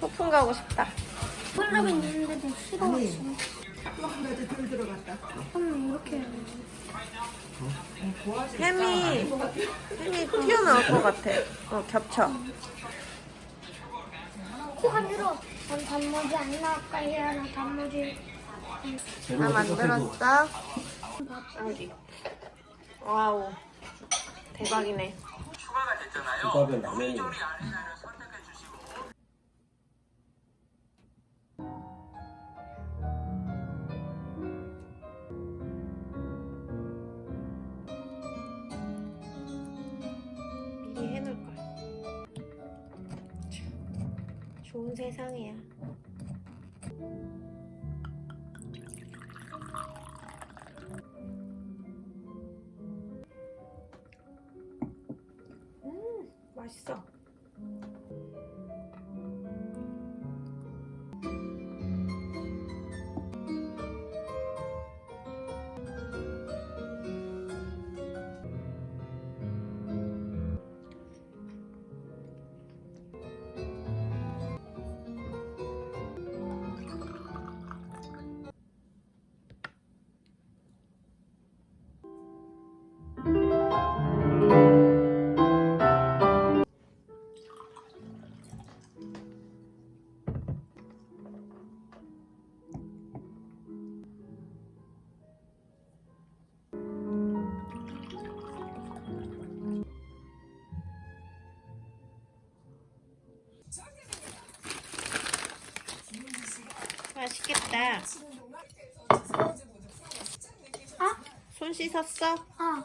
소풍 가고 싶다. 콜라빈 있는데도 싫어. 아니. 나도 덜 들어갔다. 그럼 이렇게 해요. 햄이 햄이 튀어나올 것 같아. 어 겹쳐. 코가 늘어. 난 단무지 안 나올까요? 나 단무지. 다 만들었어? 여기. 와우. 대박이네. 국밥에 라면이 미리 해놓을 걸. 좋은 세상이야. 맛있어. 맛있겠다. 아? 손 씻었어? 아.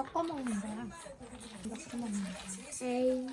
섞어 먹는 거야. 이렇게 먹는 거야. 에이.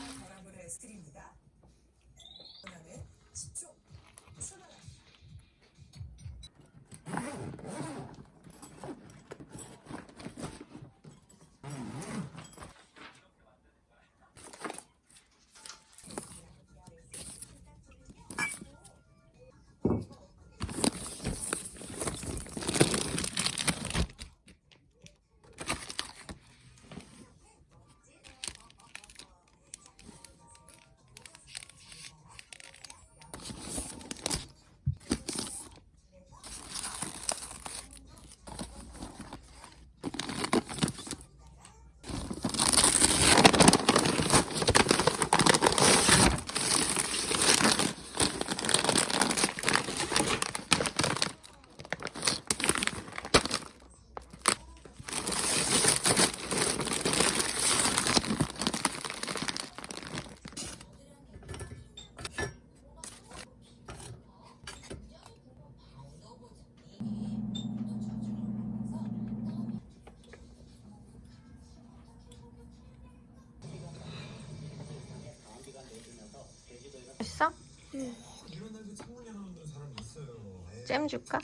잼 줄까?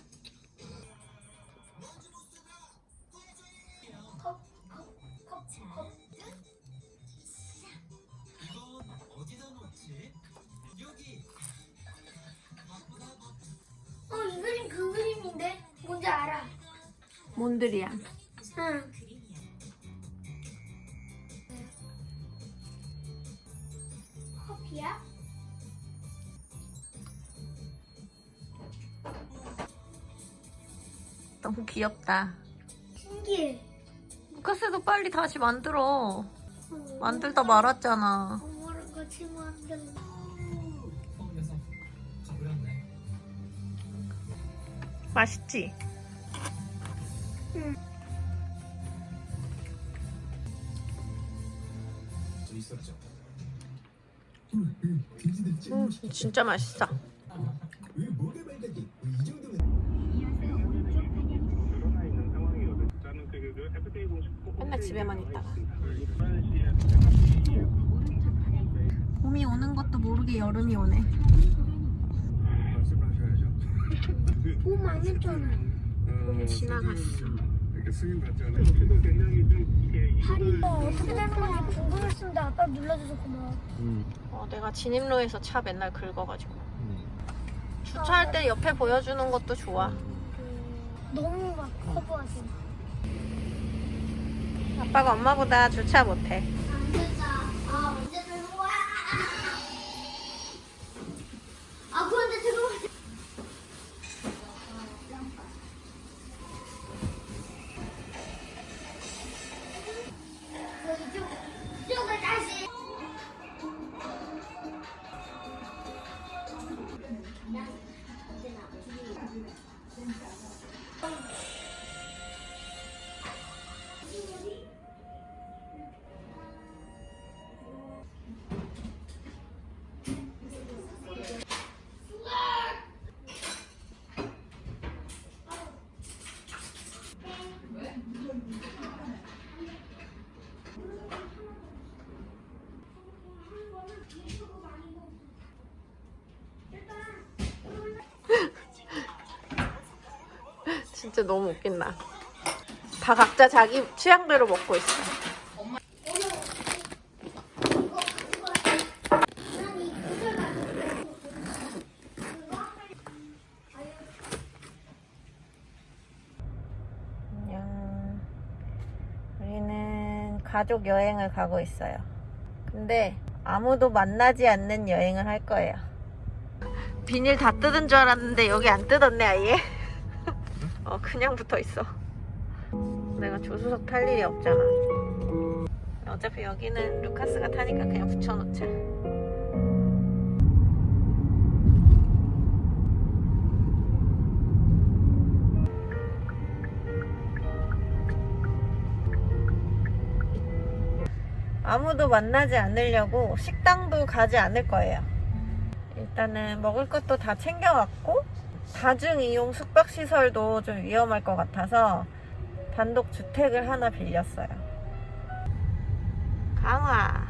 어, 이 그림 그 그림인데? 뭔지 알아. 몬드리안. 응. 커피야? 너무 귀엽다. 신기해. 루카스도 빨리 다시 만들어. 어, 만들다 말았잖아. 엄마랑 같이 만들어. 어 맛있지? 저 있었죠 음, 진짜 맛있어. 맨날 집에만 있다가. 봄이 오는 것도 모르게 여름이 오네. 봄 아니잖아. 봄 지나갔어. 팔이 어떻게 되는 건지 궁금했는데 아빠 눌러줘서 고마워. 어, 내가 진입로에서 차 맨날 긁어가지고. 주차할 때 옆에 보여주는 것도 좋아. 너무 막 커버하지. 아빠가 엄마보다 주차 못해. 진짜 너무 웃긴다. 다 각자 자기 취향대로 먹고 있어. 안녕. 우리는 가족 여행을 가고 있어요. 근데 아무도 만나지 않는 여행을 할 거예요. 비닐 다 뜯은 줄 알았는데 여기 안 뜯었네 아예. 어 그냥 붙어 있어. 내가 조수석 탈 일이 없잖아. 어차피 여기는 루카스가 타니까 그냥 붙여놓자. 아무도 만나지 않으려고 식당도 가지 않을 거예요. 일단은 먹을 것도 다 챙겨왔고 다중 이용 숙박 시설도 좀 위험할 것 같아서 단독 주택을 하나 빌렸어요. 강화.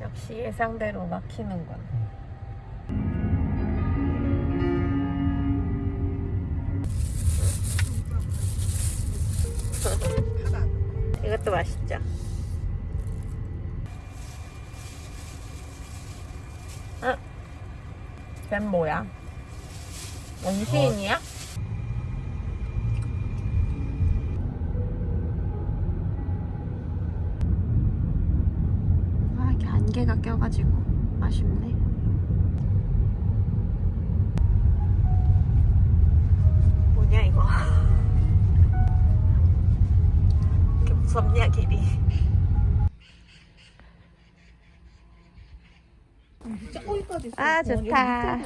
역시 예상대로 막히는군. 이것도 맛있죠? 어? 쟤 뭐야? 원시인이야? 아, 이게 안개가 껴가지고 아쉽네. 뭐냐, 이거. 무섭냐, 길이. 아, 좋다.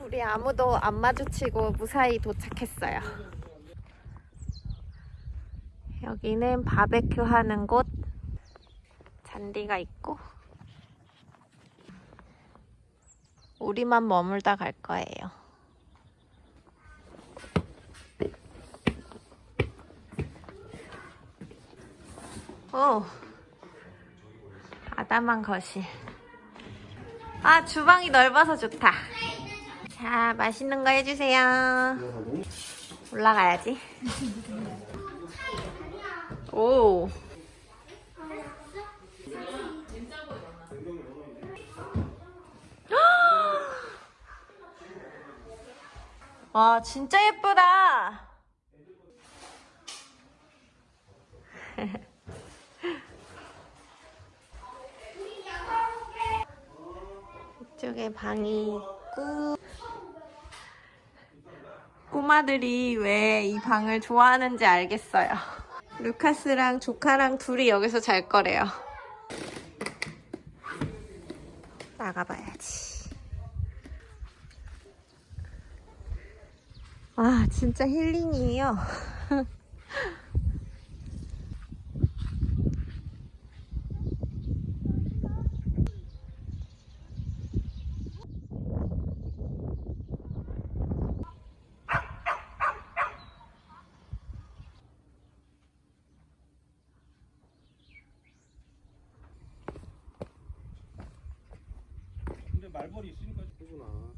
우리 아무도 안 마주치고 무사히 도착했어요. 여기는 바베큐 하는 곳 잔디가 있고 우리만 머물다 갈 거예요. 오, 아담한 거실. 아, 주방이 넓어서 좋다. 자, 맛있는 거 해주세요. 올라가야지. 오. 와, 진짜 예쁘다. 이쪽에 방이 있고 꼬마들이 왜 이 방을 좋아하는지 알겠어요. 루카스랑 조카랑 둘이 여기서 잘 거래요. 나가봐야지. 아, 진짜 힐링이에요. 말벌이 있으니까 그구나.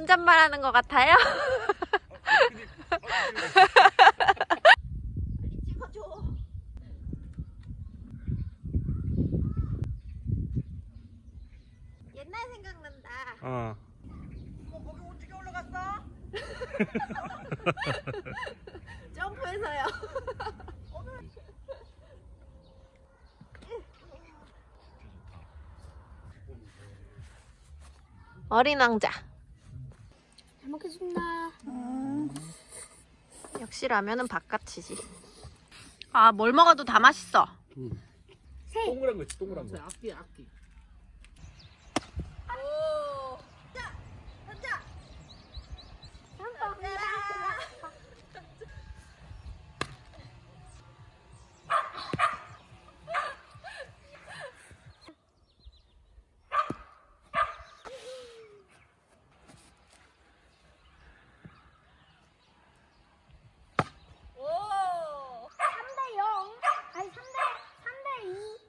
혼잣말 하는 것 같아요? 옛날 생각난다. 어. 점프해서요. 어린 왕자. 잘 먹겠습니다. 역시 라면은 바깥이지. 아, 뭘 먹어도 다 맛있어. 동그란 거 있지, 동그란 거. 앞뒤 앞뒤. 오. 자, 자. 오. 3대 0. 아니 3대 3대 2.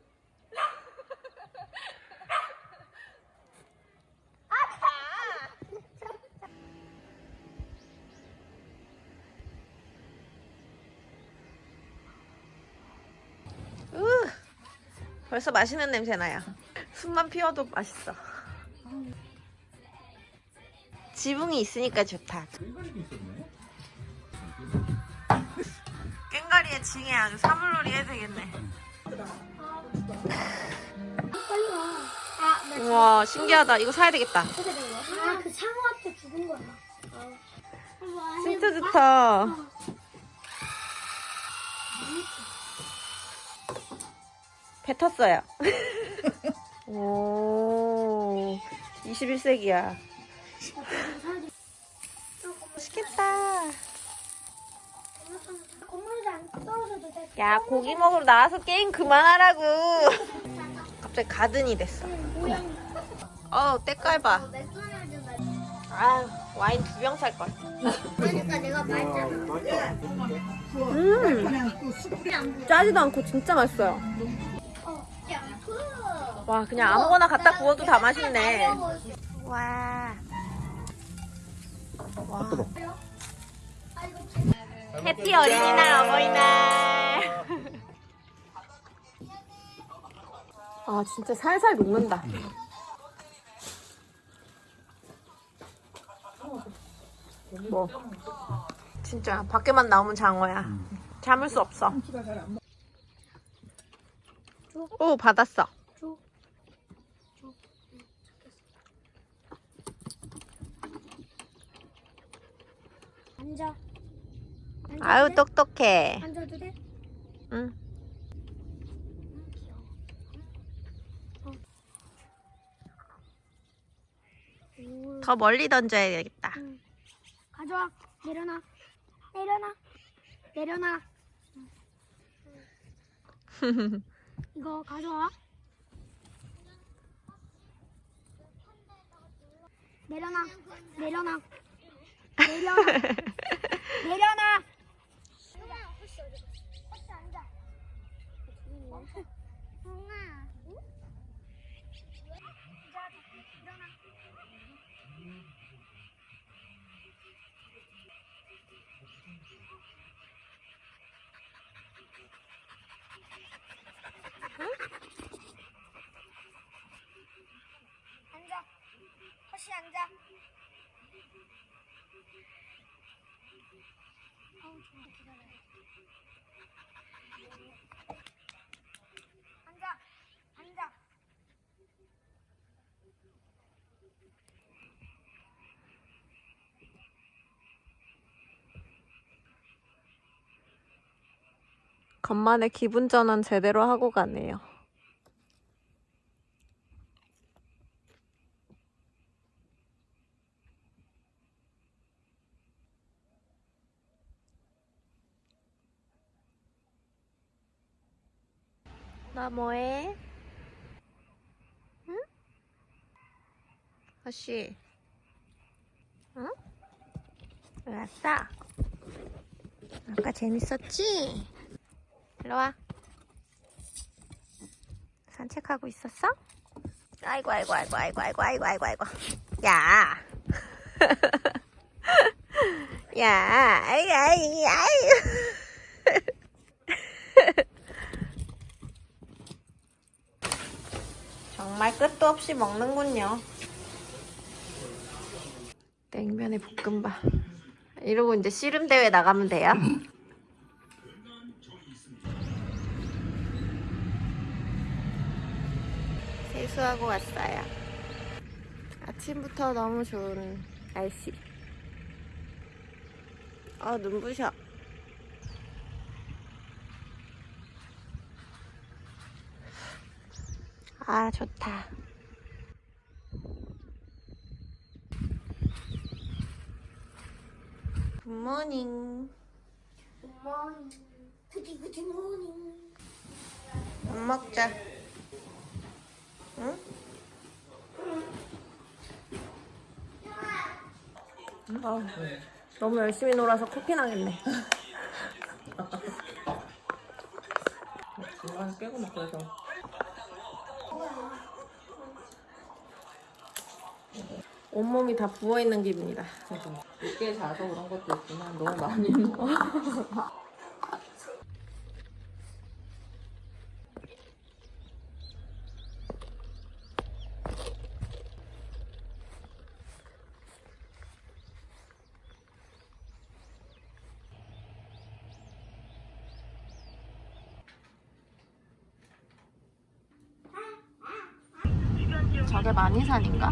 으, 벌써 맛있는 냄새 나요. 숨만 피워도 맛있어. 지붕이 있으니까 좋다. 깽가리에 징에 아주 사물놀이 해야 되겠네. 우와 신기하다. 이거 사야 되겠다. 어떻게 된 거야? 아, 그 상어한테 죽은 거야. 진짜 좋다. 배 탔어요. 오, 21세기야. 맛있겠다. 야, 고기 먹으러 나와서 게임 그만하라고. 갑자기 가든이 됐어. 어우, 때깔 봐. 맥도날드 맛. 아, 와인 두 병 살 걸. 그러니까 내가 말했잖아. 음, 짜지도 않고 진짜 맛있어요. 와, 그냥 아무거나 갖다 구워도 다 맛있네. 와. 와. 해피 어린이날 어버이날. 아 진짜 살살 녹는다. 뭐? 진짜 밖에만 나오면 장어야. 참을 수 없어. 오 받았어. 앉아. 아유 돼? 똑똑해. 앉아도 돼? 응. 오, 더 멀리 던져야겠다. 가져와. 내려놔. 내려놔. 내려놔. 이거 가져와. 내려놔. 내려놔. 내려놔. 流量呢？流量我不收的，我想，嗯。嗯。 앉아 간만에 기분 전환 제대로 하고 가네요. 나 뭐해? 응? 아씨. 응? 왜 왔어? 아까 재밌었지? 일로 와. 산책하고 있었어? 아이고 아이고 아이고 아이고 아이고 아이고 아이고 아이고. 야. 야. 아이 아이 아이. 정말 끝도 없이 먹는군요. 냉면에 볶음밥. 이러고 이제 씨름 대회 나가면 돼요. 세수하고 왔어요. 아침부터 너무 좋은 날씨. 아, 눈부셔. 아, 좋다. 굿모닝. 굿이 굿이 모닝. 밥 먹자. 응? 아, 너무 열심히 놀아서 코피 나겠네. 중간에 빼고 먹고 해서 온몸이 다 부어있는 기분이다. 늦게 자서 그런 것도 있지만 너무 많이 먹어 저게 만이산인가?